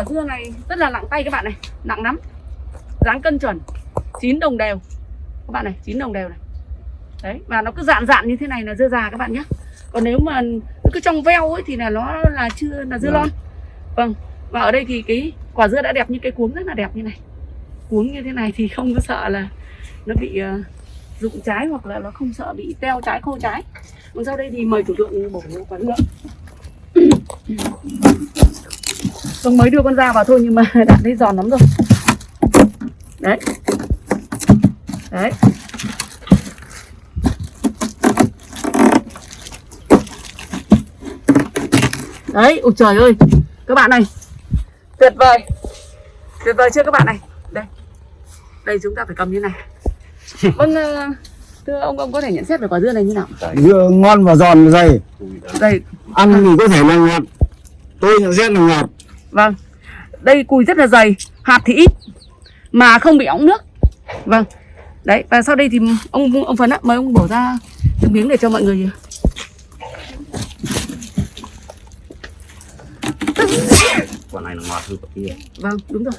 quả dưa này rất là nặng tay các bạn này nặng lắm. Dáng cân chuẩn chín đồng đều. Các bạn này chín đồng đều này. Đấy và nó cứ dạn dạn như thế này là dưa già các bạn nhé. Còn nếu mà nó cứ trong veo ấy thì là nó là chưa là dưa Vâng. lon. Vâng và ở đây thì cái quả dưa đã đẹp như cái cuống rất là đẹp như này. Cuống như thế này thì không có sợ là nó bị rụng trái hoặc là nó không sợ bị teo trái khô trái. Còn sau đây thì mời chủ lượng bổ quả dưa Vâng mới đưa con ra vào thôi nhưng mà đã thấy giòn lắm rồi. Đấy. Đấy. Đấy, ôi trời ơi. Các bạn này Tuyệt vời. Tuyệt vời chưa các bạn này? Đây. Đây chúng ta phải cầm như này. Vâng ờ, Thưa ông, ông có thể nhận xét về quả dưa này như nào? dưa ngon và giòn dày. Đây, ăn thì có thể là ngọt. Tôi nhận xét là ngọt Vâng. Đây cùi rất là dày, hạt thì ít mà không bị óng nước. Vâng. Đấy, và sau đây thì ông ông Phấn ạ, mời ông bổ ra từng miếng để cho mọi người quả này là ngọt hơn quả kia Vâng, đúng rồi.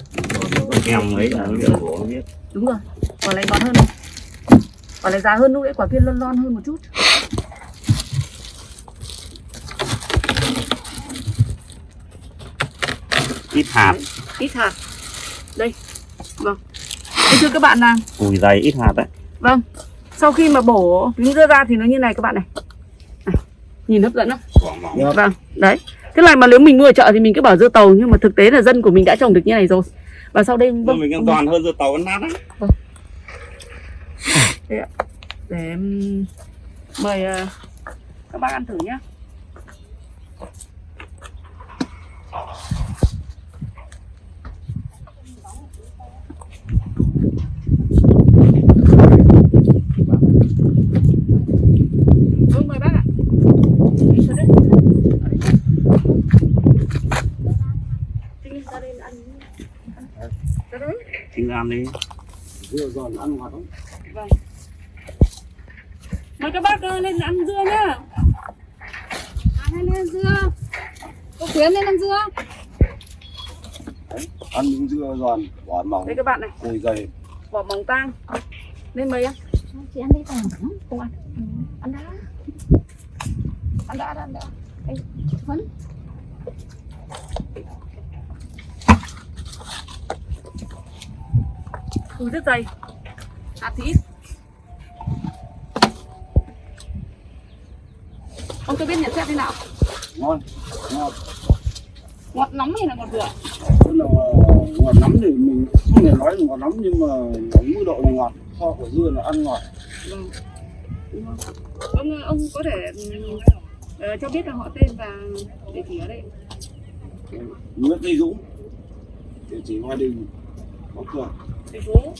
em ấy là nó của biết Đúng rồi. Quả này ngọt hơn. Quả này già hơn lúc đấy quả kia lon lon hơn một chút. Ít hạt Ít hạt. Đây. Vâng. Thế thưa các bạn là cùi dày ít hạt đấy vâng. Sau khi mà bổ dưa ra thì nó như này các bạn này. này. Nhìn hấp dẫn không? Vâng, đấy. Thế này mà nếu mình mua ở chợ thì mình cứ bảo dưa tàu nhưng mà thực tế là dân của mình đã trồng được như này rồi. Và sau đây vâng, mình an toàn hơn dưa tàu nát đấy đây ạ. để em mời ờ, các bác ăn thử nhá. Vâng, mời bác ạ. Đi vào đây. Ở đây. Đi ra đây ăn. ăn. Ra đấy. chính ra đi dưa giòn ăn ngọt lắm Vâng. Mời các bác ờ, lên ăn dưa nhá. À, lên ăn dưa cô khuyến lên ăn dưa ăn những dưa giòn vỏ mỏng Đây các bạn này, cùi dày vỏ mỏng tang. Lên mời em. chị ăn đi tao Không ăn. Ăn đã. Ăn đã, ăn đã. Anh phấn cùi rất dày. Hạt thì ít. Ông cho biết nhận xét thế nào? ngon ngọt Ngọt nóng hay là ngọt vừa? tức là ngọt lắm thì mình không thể nói là ngọt lắm nhưng mà ở mức độ là ngọt so của dưa là ăn ngọt Vâng. Ông ông có thể ờ, cho biết là họ tên và địa chỉ ở đây. Nguyễn Tây Dũng địa chỉ Hoa Đình Bắc Cường thành phố.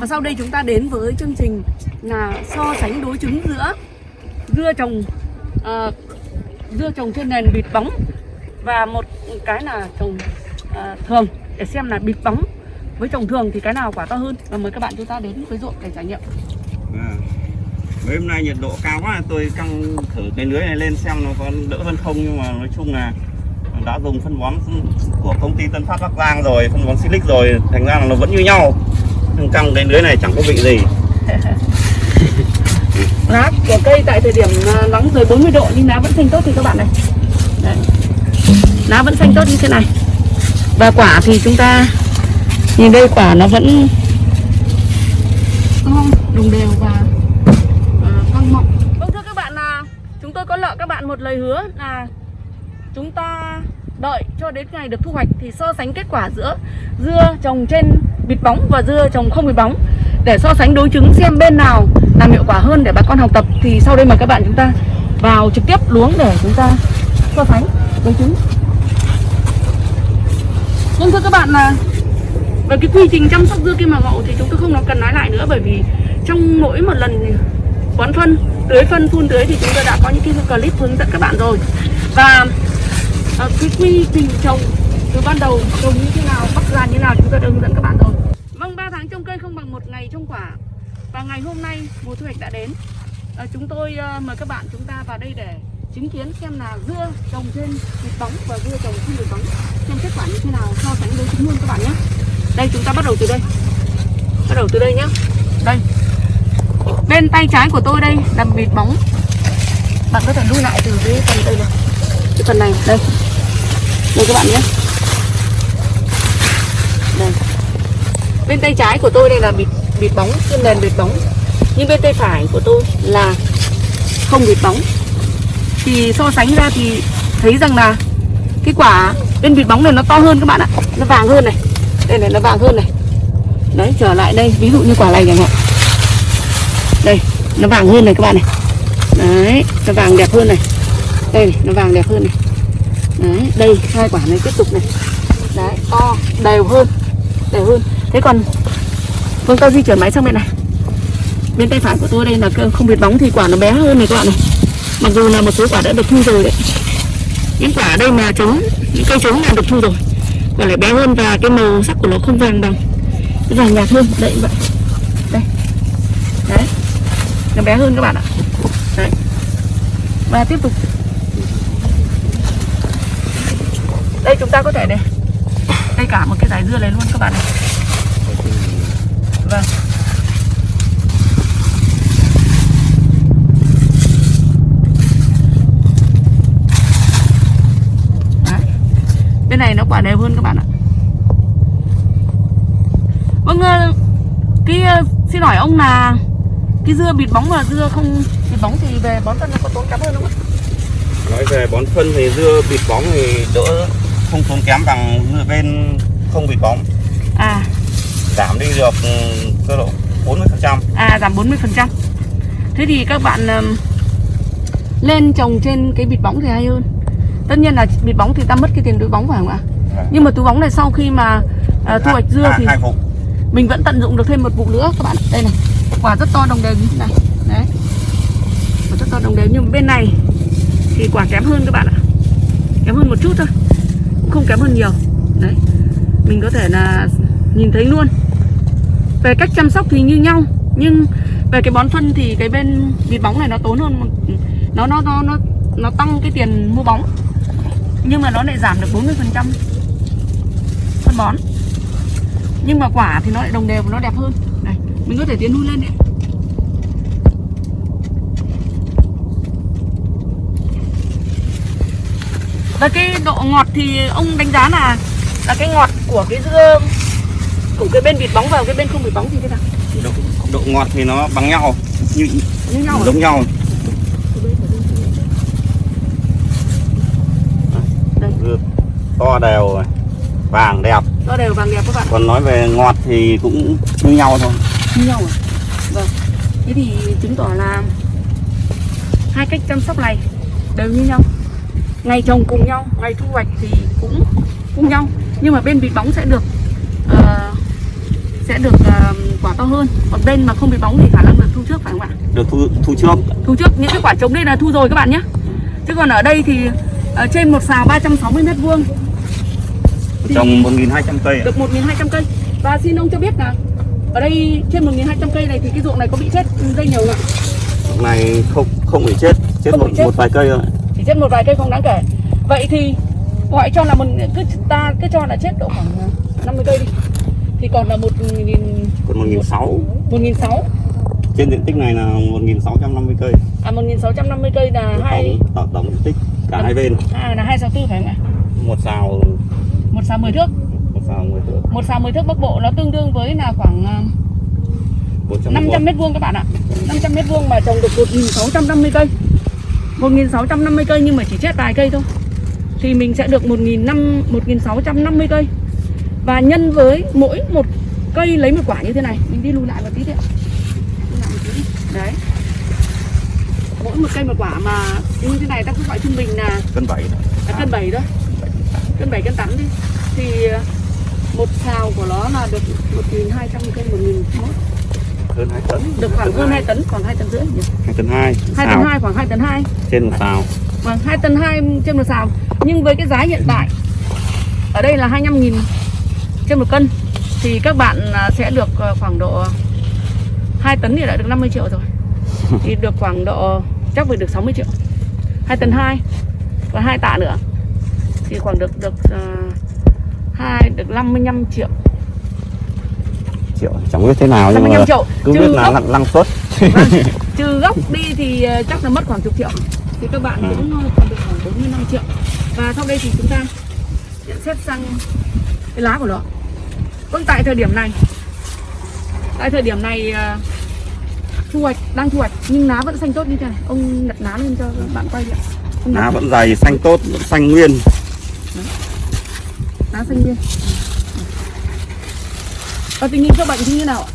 Và sau đây chúng ta đến với chương trình là so sánh đối chứng giữa dưa trồng ờ, dưa trồng trên nền bịt bóng và một cái là trồng ờ, thường để xem là bịt bóng với trồng thường thì cái nào quả to hơn và mời các bạn chúng ta đến với ruộng để trải nghiệm à. Mấy hôm nay nhiệt độ cao quá tôi căng thử cái lưới này lên xem nó có đỡ hơn không nhưng mà nói chung là đã dùng phân bón của công ty Tân Phát Bắc Giang rồi phân bón Silic rồi thành ra là nó vẫn như nhau. Nhưng căng cái lưới này chẳng có vị gì. Lá của cây tại thời điểm ờ, nóng dưới 40 độ nhưng lá vẫn xanh tốt thì các bạn này. Đấy. lá vẫn xanh tốt như thế này. Và quả thì chúng ta nhìn đây quả nó vẫn ngon đồng đều và ờ, căng mọng vâng thưa các bạn là chúng tôi có nợ các bạn một lời hứa là chúng ta đợi cho đến ngày được thu hoạch thì so sánh kết quả giữa dưa trồng trên bịt bóng và dưa trồng không bịt bóng. Để so sánh đối chứng xem bên nào làm hiệu quả hơn để bà con học tập thì sau đây mời các bạn chúng ta vào trực tiếp luống để chúng ta so sánh đối chứng. Nhưng thưa các bạn là về cái quy trình chăm sóc dưa kim màu ngậu thì chúng tôi không nói cần nói lại nữa bởi vì trong mỗi một lần bón phân tưới phân phun tưới thì chúng tôi đã có những cái clip hướng dẫn các bạn rồi. Và à, cái quy trình trồng từ ban đầu trồng như thế nào bắt ra như thế nào chúng tôi đã hướng dẫn các bạn rồi. Vâng 3 tháng trồng cây không bằng một ngày trồng quả. Và ngày hôm nay mùa thu hoạch đã đến. À, chúng tôi à, mời các bạn chúng ta vào đây để chứng kiến xem là dưa trồng trên bịt bóng và dưa trồng không bịt bóng xem kết quả như thế nào so sánh đối chứng luôn các bạn nhé. Đây chúng ta bắt đầu từ đây. Bắt đầu từ đây nhé. Đây bên tay trái của tôi đây, là vịt bóng. Bạn có thể lui lại từ cái phần đây này. Cái phần này, đây. Đây các bạn nhé. Đây. Bên tay trái của tôi đây là vịt vịt bóng, trên nền vịt bóng. Nhưng bên tay phải của tôi là không vịt bóng. Thì so sánh ra thì thấy rằng là cái quả bên vịt bóng này nó to hơn các bạn ạ. Nó vàng hơn này. Đây này, nó vàng hơn này. Đấy, trở lại đây, ví dụ như quả này chẳng hạn đây, nó vàng hơn này các bạn này. Đấy, nó vàng đẹp hơn này. Đây này, nó vàng đẹp hơn này. Đấy, đây, hai quả này tiếp tục này. Đấy, to, đều hơn đều hơn. Thế còn phương tôi di chuyển máy sang bên này. Bên tay phải của tôi đây là không biết bóng thì quả nó bé hơn này các bạn này. Mặc dù là một số quả đã được thu rồi đấy. Những quả ở đây mà trống, những cây trống là được thu rồi. Quả lại bé hơn và cái màu sắc của nó không vàng bằng. Cái vàng nhạt hơn, đấy vậy đây nó bé hơn các bạn ạ. Đấy và tiếp tục. Đây chúng ta có thể này đây cả một cái dải dưa này luôn các bạn này vâng. Đấy. bên này nó quả đều hơn các bạn ạ. Vâng ờ, cái ờ, xin hỏi ông là cái dưa bịt bóng và dưa không bịt bóng thì về bón phân nó có tốn kém hơn không ạ? Nói về bón phân thì dưa bịt bóng thì đỡ không tốn kém bằng dưa bên không bịt bóng. À. Giảm đi được ừ, cơ độ 40 phần trăm. À giảm 40 phần trăm. Thế thì các bạn ừm, lên trồng trên cái bịt bóng thì hay hơn. Tất nhiên là bịt bóng thì ta mất cái tiền túi bóng phải không ạ? Nhưng mà túi bóng này sau khi mà à, thu hoạch dưa thì hai vụ. mình vẫn tận dụng được thêm một vụ nữa các bạn. Đây này quả rất to đồng đều như thế này. Đấy. Quả rất to đồng đều nhưng bên này thì quả kém hơn các bạn ạ. Kém hơn một chút thôi. Cũng không kém hơn nhiều. Đấy. Mình có thể là nhìn thấy luôn. Về cách chăm sóc thì như nhau, nhưng về cái bón phân thì cái bên vịt bóng này nó tốn hơn nó nó nó nó nó tăng cái tiền mua bóng. Nhưng mà nó lại giảm được 40 phần trăm phân bón. Nhưng mà quả thì nó lại đồng đều và nó đẹp hơn mình có thể tiến lui lên đấy. Và cái độ ngọt thì ông đánh giá là là cái ngọt của cái dưa của cái bên bịt bóng và cái bên không bịt bóng thì thế nào? Độ, độ ngọt thì nó bằng nhau. Như như nhau à? giống nhau. Dưa to đều vàng đẹp. To đều vàng đẹp các bạn. Còn nói về ngọt thì cũng như nhau thôi như nhau à? Vâng. Thế thì chứng tỏ là hai cách chăm sóc này đều như nhau. Ngày trồng cùng nhau ngày thu hoạch thì cũng cùng nhau. Nhưng mà bên bịt bóng sẽ được ờ, sẽ được ờ, quả to hơn. Còn bên mà không bịt bóng thì khả năng được thu trước phải không ạ? Được thu thu trước. Thu trước. Những cái quả trống đây là thu rồi các bạn nhé. Chứ còn ở đây thì ở trên một xào 360 mét vuông. Trồng 1.200 cây được 1.200 cây. Và xin ông cho biết là ở đây trên 1.200 cây này thì cái ruộng này có bị chết dây nhiều không ạ? Lúc này không không bị chết chết Không một, bị chết. một vài cây thôi chỉ chết một vài cây không đáng kể. Vậy thì gọi cho là một cứ ta cứ cho là chết độ khoảng 50 cây đi. Thì còn là một nghìn còn 1.600 một nghìn sáu. Trên diện tích này là 1.650 cây. À một nghìn sáu trăm năm mươi cây là hai tổng, tổng, diện tích cả hai bên. À là hai sáu tư phải không ạ? Một xào một xào 10 thước một xào 10 thước một xào 10 thước bắc bộ nó tương đương với là khoảng à, 400 500 mét vuông. các bạn ạ. 500 mét vuông mà trồng được 1650 cây. 1650 cây nhưng mà chỉ chết vài cây thôi. Thì mình sẽ được 1500 1650 cây. Và nhân với mỗi một cây lấy một quả như thế này mình đi lùi lại một tí đi ạ. Đấy. Mỗi một cây một quả mà như thế này ta cứ gọi trung bình là cân bảy. à, cân bảy thôi. Cân bảy cân tám đi. Thì ờ, một xào của nó là được 1.200 cây một nghìn mốt. Hơn hai tấn. Được khoảng hơn 2 tấn khoảng 2 tấn rưỡi nhỉ? hai tấn hai 2 tấn 2 khoảng 2 tấn 2 trên một xào. Vâng, 2 tấn 2 trên một xào. Nhưng với cái giá hiện tại Ở đây là 25 nghìn trên một cân Thì các bạn à, sẽ được à, khoảng độ 2 tấn thì đã được 50 triệu rồi. Thì được khoảng độ chắc phải được 60 triệu. 2 tấn 2 Và 2 tạ nữa. Thì khoảng được được uh, 2 được 55 triệu. Triệu chẳng biết thế nào nhưng 55 mà triệu. cứ Trừ biết là gốc, năng, suất. Vâng, trừ gốc đi thì à, chắc là mất khoảng chục triệu. Thì các bạn Ừ. cũng à, còn được khoảng 45 triệu. Và sau đây thì chúng ta nhận xét sang cái lá của nó. Vâng tại thời điểm này. Tại thời điểm này à, thu hoạch, đang thu hoạch nhưng lá vẫn xanh tốt như thế này. Ông đặt lá lên cho bạn quay đi ạ. Lá vẫn dày xanh tốt vẫn xanh nguyên lá xanh nguyên Và tình hình sâu bệnh thì như nào ạ?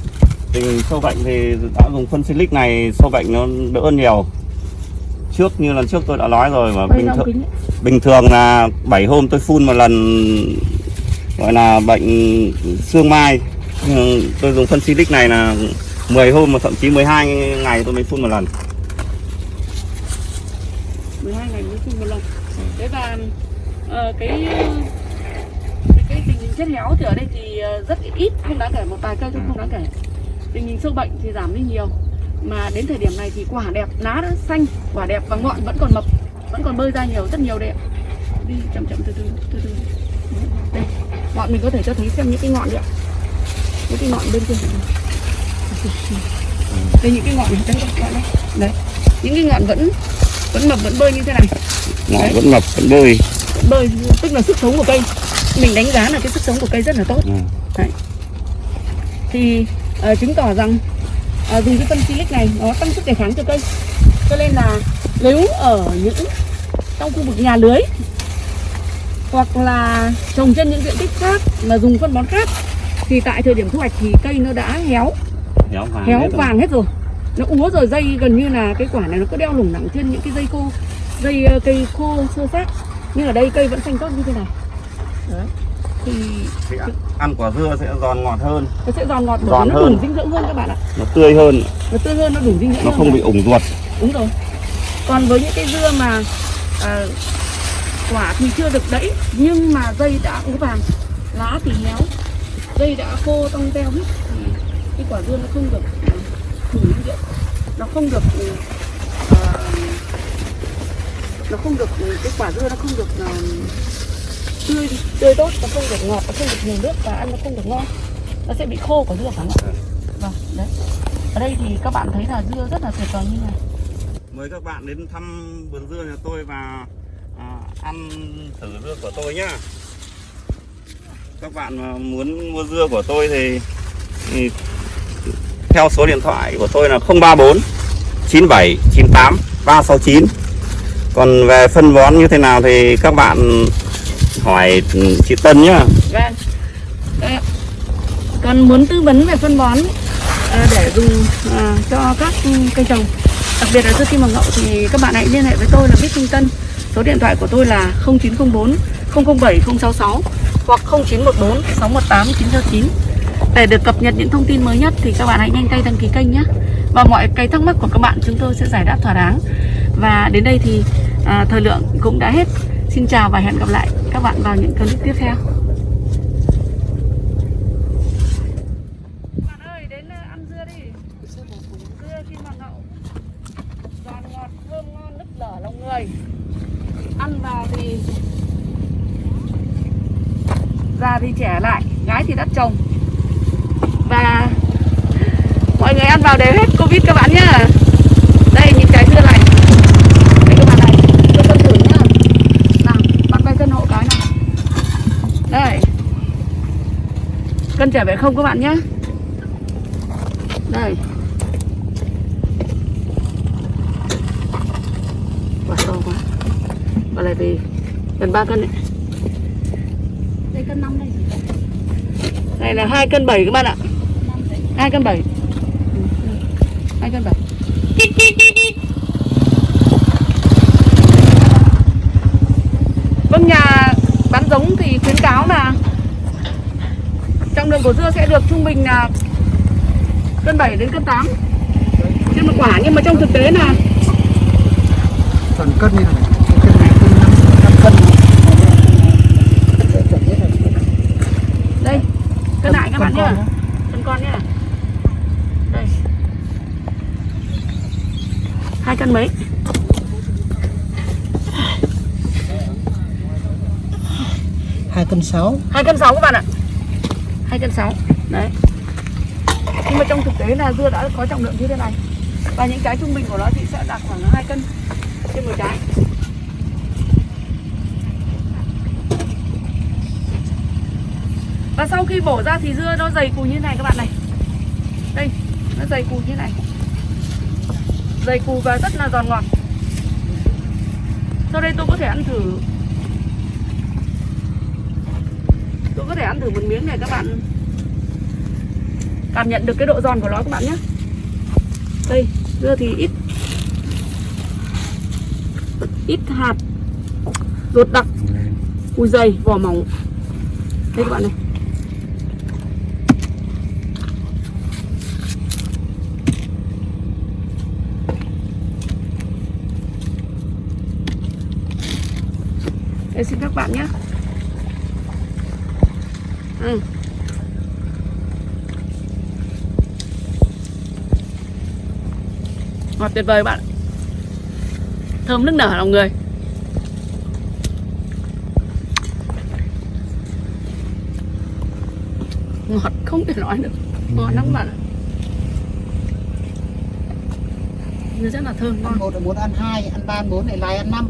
tình sâu bệnh thì đã dùng phân silic này sâu bệnh nó đỡ hơn nhiều. Trước như lần trước tôi đã nói rồi mà Quay bình thường bình thường là 7 hôm tôi phun một lần gọi là bệnh xương mai. Tôi dùng phân silic này là 10 hôm mà thậm chí 12 ngày tôi mới phun một lần. 12 ngày mới phun một lần. Thế và ờ, cái cái, cái tình hình chết héo thì ở đây thì ờ, rất ít không đáng kể một vài cây thôi không đáng kể. Tình hình sâu bệnh thì giảm đi nhiều. Mà đến thời điểm này thì quả đẹp lá đã xanh quả đẹp và ngọn vẫn còn mập vẫn còn bơi ra nhiều rất nhiều ạ. Đi chậm chậm từ từ từ từ. Đây ngọn mình có thể cho thấy xem những cái ngọn đấy ạ. Những cái ngọn bên trên đây những cái ngọn này bạn đây đấy những cái ngọn vẫn vẫn mập vẫn bơi như thế này. Ngọn Đấy. vẫn mập vẫn bơi. Bơi tức là sức sống của cây mình đánh giá là cái sức sống của cây rất là tốt. Ừ. thì ờ, chứng tỏ rằng ờ, dùng cái phân silic này nó tăng sức đề kháng cho cây. Cho nên là nếu ở những trong khu vực nhà lưới hoặc là trồng trên những diện tích khác mà dùng phân bón khác thì tại thời điểm thu hoạch thì cây nó đã héo. Héo vàng héo hết rồi. vàng hết rồi. Nó úa rồi dây gần như là cái quả này nó có đeo lủng lẳng trên những cái dây khô dây ờ, cây khô sơ sát nhưng ở đây cây vẫn xanh tốt như thế này đấy. Thì ăn- quả dưa sẽ giòn ngọt hơn. Nó sẽ giòn ngọt Giòn nó hơn. đủ dinh dưỡng hơn các bạn ạ. Nó tươi hơn. Nó tươi hơn nó đủ dinh dưỡng nó không bị ủng ruột. Đúng rồi. Còn với những cái dưa mà à, quả thì chưa được đẫy nhưng mà dây đã úa vàng lá thì héo dây đã khô tông teo hết thì cái quả dưa nó không được à, đủ dinh dưỡng. Nó không được à, nó không được cái quả dưa nó không được à, tươi tươi tốt nó không được ngọt nó không được nhiều nước và ăn nó không được ngon. Nó sẽ bị khô quả dưa phải không ạ? Vâng đấy. Ở đây thì các bạn thấy là dưa rất là tuyệt vời như này. Mời các bạn đến thăm vườn dưa nhà tôi và à, ăn thử dưa của tôi nhá. Các bạn mà muốn mua dưa của tôi thì, thì theo số điện thoại của tôi là 034 97 98 369 còn về phân bón như thế nào thì các bạn hỏi ừ, chị Tân nhá. Vâng. Ờ, Đấy. Muốn tư vấn về phân bón à, để dùng à, cho các cây trồng. Đặc biệt là dưa kim hoàng ngậu thì các bạn hãy liên hệ với tôi là Bích Trung Tân. Số điện thoại của tôi là 0904 007 066 hoặc 0914 618 969 để được cập nhật những thông tin mới nhất thì các bạn hãy nhanh tay đăng ký kênh nhé. Và mọi cái thắc mắc của các bạn chúng tôi sẽ giải đáp thỏa đáng. Và đến đây thì à, thời lượng cũng đã hết xin chào và hẹn gặp lại các bạn vào những clip tiếp theo. Bạn ơi, đến ờ, ăn dưa đi. Dưa kim hoàng hậu giòn ngọt, thơm ngon, nức lở lòng người. Ăn vào thì già thì trẻ lại, gái thì đắt chồng và mọi người ăn vào đều hết covid các bạn nhé. cân trẻ về không các bạn nhé. Đây. Quả to quá. Quả này thì gần 3 cân đấy. Đây cân 5 đây. Này là 2 cân 7 các bạn ạ. 2 cân 7 2 cân 7 Vâng nhà bán giống thì khuyến cáo là trọng lượng của dưa sẽ được trung bình là cân 7 đến cân 8 trên một quả nhưng mà trong thực tế là Phần cân như này. Cân này cân 5 cân đây cân lại các bạn nhá. cân con nhá. Đây. Hai cân mấy? Hai cân sáu. Hai cân sáu các bạn ạ hai cân sáu. Đấy. Nhưng mà trong thực tế là dưa đã có trọng lượng như thế này. Và những trái trung bình của nó thì sẽ đạt khoảng 2 cân trên một trái. Và sau khi bổ ra thì dưa nó dày cùi như này các bạn này. Đây, nó dày cùi như này. Dày cùi và rất là giòn ngọt. Sau đây tôi có thể ăn thử tôi có thể ăn thử một miếng này các bạn. Cảm nhận được cái độ giòn của nó các bạn nhé. Đây, dưa thì ít. Ít hạt. Ruột đặc. Cùi dày, vỏ mỏng. Đây các bạn này. Đây xin các bạn nhé ừ. ngọt tuyệt vời bạn thơm nức nở lòng người. Ngọt không thể nói được. Ngon lắm bạn ạ. Rất là thơm ngon. Một là muốn ăn hai ăn ba bốn lại lại ăn năm